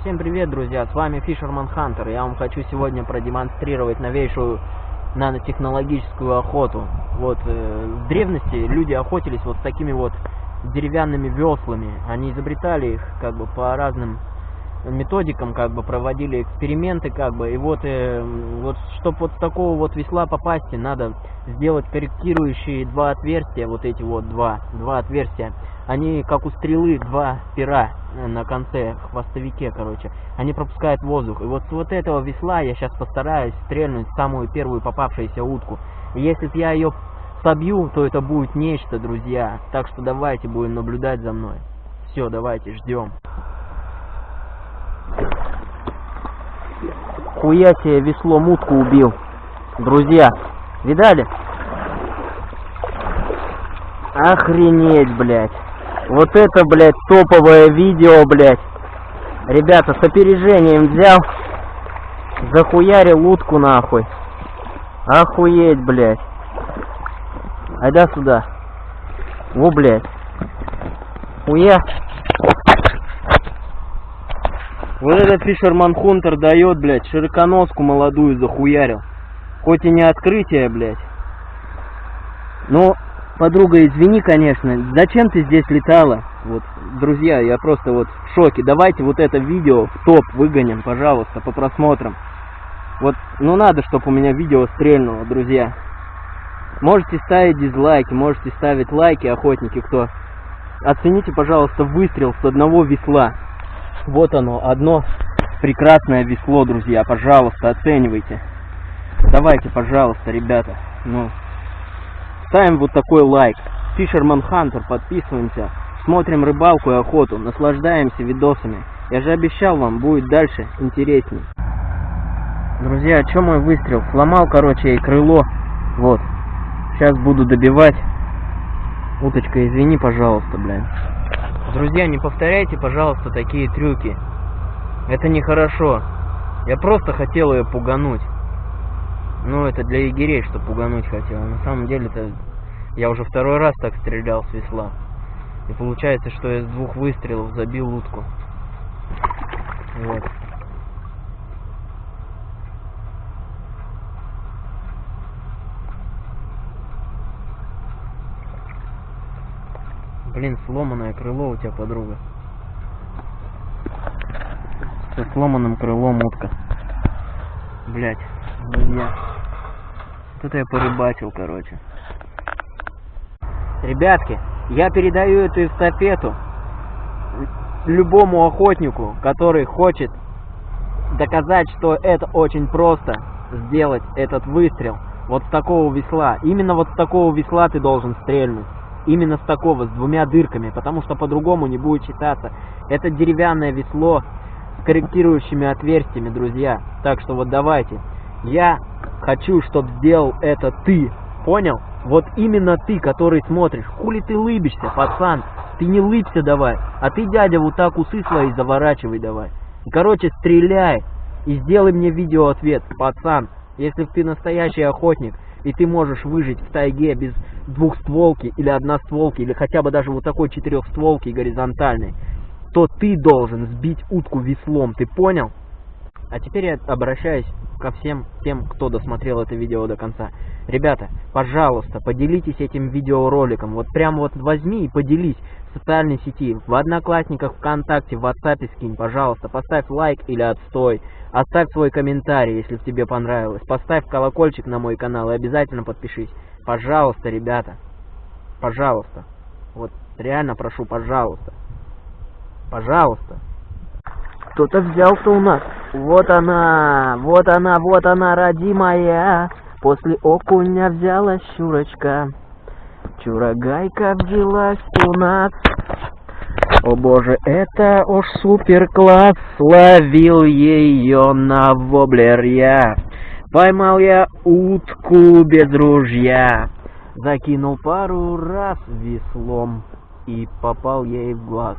Всем привет, друзья, с вами Fisherman Hunter. Я вам хочу сегодня продемонстрировать новейшую нанотехнологическую охоту. Вот, э, в древности люди охотились вот с такими вот деревянными веслами. Они изобретали их как бы по разным методикам, как бы проводили эксперименты, как бы. И вот, э, вот чтобы вот с такого вот весла попасть, надо сделать корректирующие два отверстия, вот эти вот два, два отверстия. Они как у стрелы, два пера э, на конце, хвостовике, короче. Они пропускают воздух. И вот с вот этого весла я сейчас постараюсь стрельнуть самую первую попавшуюся утку. И если я ее собью, то это будет нечто, друзья. Так что давайте будем наблюдать за мной. Все, давайте, ждем. Хуя себе весло мутку убил. Друзья, видали? Охренеть, блядь. Вот это, блядь, топовое видео, блядь. Ребята, с опережением взял. Захуярил утку, нахуй. Охуеть, блядь. Айда сюда. Во, блядь. Хуя. Вот этот Фишерман Хунтер дает, блядь, широконоску молодую захуярил. Хоть и не открытие, блядь. Но, подруга, извини, конечно, зачем ты здесь летала? Вот, друзья, я просто вот в шоке. Давайте вот это видео в топ выгоним, пожалуйста, по просмотрам. Вот, ну надо, чтобы у меня видео стрельнуло, друзья. Можете ставить дизлайки, можете ставить лайки, охотники, кто. Оцените, пожалуйста, выстрел с одного весла. Вот оно, одно прекрасное весло, друзья. Пожалуйста, оценивайте. Давайте, пожалуйста, ребята. Ну, ставим вот такой лайк. Fisherman Hunter, подписываемся. Смотрим рыбалку и охоту. Наслаждаемся видосами. Я же обещал вам, будет дальше интересней. Друзья, о чем мой выстрел? Сломал, короче, и крыло. Вот. Сейчас буду добивать. Уточка, извини, пожалуйста, блядь. Друзья, не повторяйте, пожалуйста, такие трюки. Это нехорошо. Я просто хотел ее пугануть. Ну, это для егерей, что пугануть хотел. На самом деле, это я уже второй раз так стрелял с весла. И получается, что я с двух выстрелов забил утку. Вот. Блин, сломанное крыло у тебя, подруга. Со сломанным крылом утка. Блять, друзья. Тут я порыбачил, короче. Ребятки, я передаю эту эстафету любому охотнику, который хочет доказать, что это очень просто сделать этот выстрел. Вот с такого весла. Именно вот с такого весла ты должен стрельнуть. Именно с такого, с двумя дырками, потому что по-другому не будет считаться. Это деревянное весло с корректирующими отверстиями, друзья. Так что вот давайте. Я хочу, чтобы сделал это ты. Понял? Вот именно ты, который смотришь. Хули ты лыбишься, пацан? Ты не лыбся давай. А ты, дядя, вот так усы свои заворачивай давай. И, короче, стреляй. И сделай мне видеоответ, пацан. Если ты настоящий охотник, и ты можешь выжить в тайге без двухстволки или одностволки, или хотя бы даже вот такой четырехстволки горизонтальной, то ты должен сбить утку веслом, ты понял? А теперь я обращаюсь ко всем тем, кто досмотрел это видео до конца. Ребята, пожалуйста, поделитесь этим видеороликом. Вот прям вот возьми и поделись в социальной сети, в Одноклассниках, ВКонтакте, в WhatsApp скинь, пожалуйста. Поставь лайк или отстой. Оставь свой комментарий, если тебе понравилось. Поставь колокольчик на мой канал и обязательно подпишись. Пожалуйста, ребята. Пожалуйста. Вот реально прошу, пожалуйста. Пожалуйста. Кто-то взялся у нас. Вот она, вот она, вот она, родимая. После окуня взяла щурочка. Чурагайка взялась у нас. О боже, это уж супер класс. Ловил ее на воблер я. Поймал я утку без ружья. Закинул пару раз веслом и попал ей в глаз.